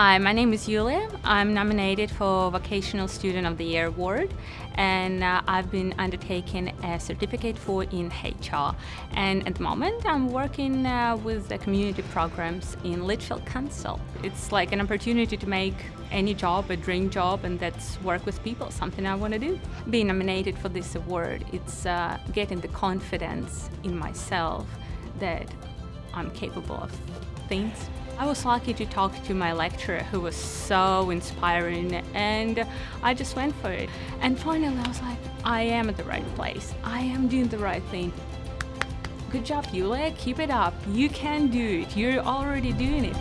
Hi, my name is Yulia. I'm nominated for Vocational Student of the Year Award and uh, I've been undertaking a certificate for in HR. And at the moment I'm working uh, with the community programs in Litchfield Council. It's like an opportunity to make any job a dream job and that's work with people, something I want to do. Being nominated for this award, it's uh, getting the confidence in myself that I'm capable of things. I was lucky to talk to my lecturer who was so inspiring and I just went for it. And finally I was like, I am at the right place. I am doing the right thing. Good job, Yulia. Keep it up. You can do it. You're already doing it.